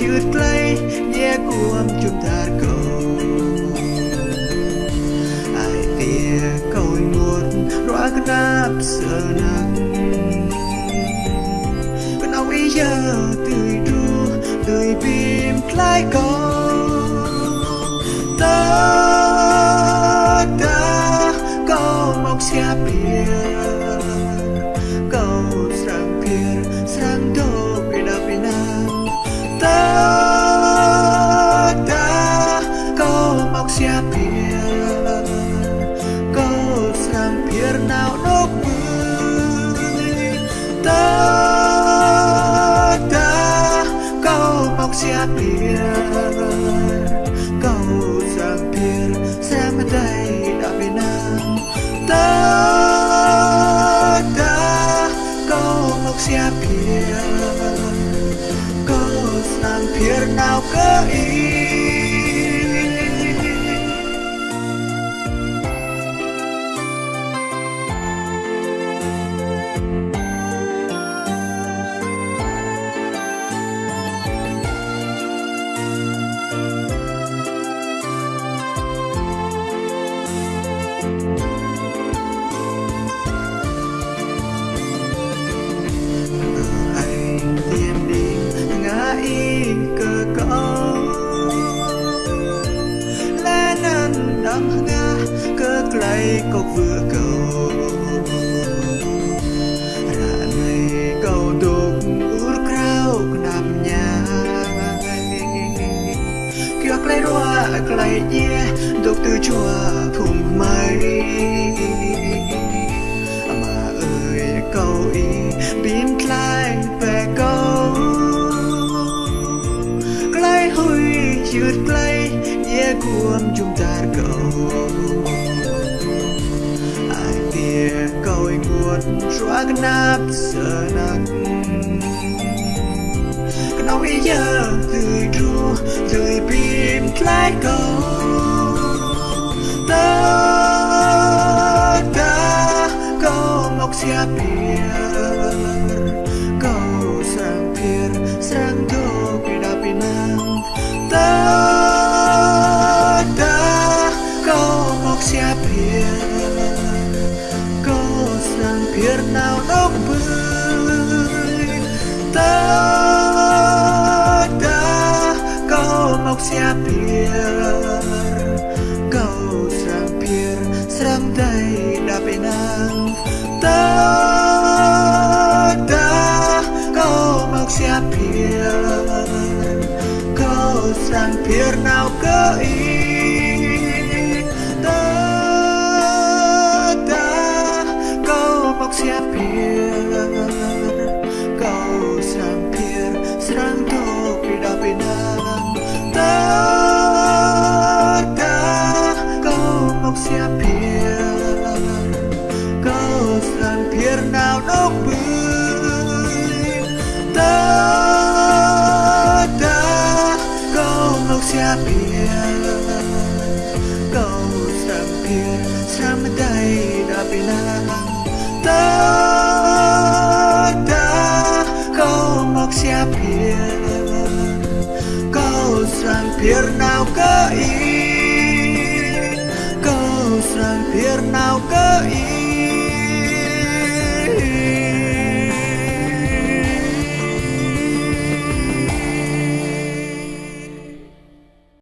chữ lấy nhé cuồng chúng ta cầu. Ai tia cầu một rõ cái nắp sờ nắng con ông ý giờ tươi tru tươi bìm lại cầu. Tahukah kau paksa biar Kau sampir semetai tak tak kau paksa biar Kau sampir kau keir vừa cầu. Ra nơi cầu tục ur krau nằm nhà kia cây roa cây nhẹ đục từ chùa phùng mây. Mà ơi câu y bím lại về câu Clay hôi chượt clay nhẹ cuộn chúng ta cầu. ត់ស្វាកណាប់សណាក់ក្នុងវិយាគឺទ្រូគឺពីផ្លែកោតតាកោមកស្យាពីកោសាំងភៀរសាំងទូពីដាពីណាំតាតាកោមកស្យាពី មកស្យាភៀរកោស្រឹងភៀរស្រឹងដៃដល់ពេលណាតាតាកោមកស្យាភៀរកោស្រឹងភៀរណា sang nào đó bươi ta ta câu ngọc xa bia câu sang kia sang tay đã bị nàng ta ta câu ngọc xa bia câu sang kia nào có ý? Câu sang kia nào có ý?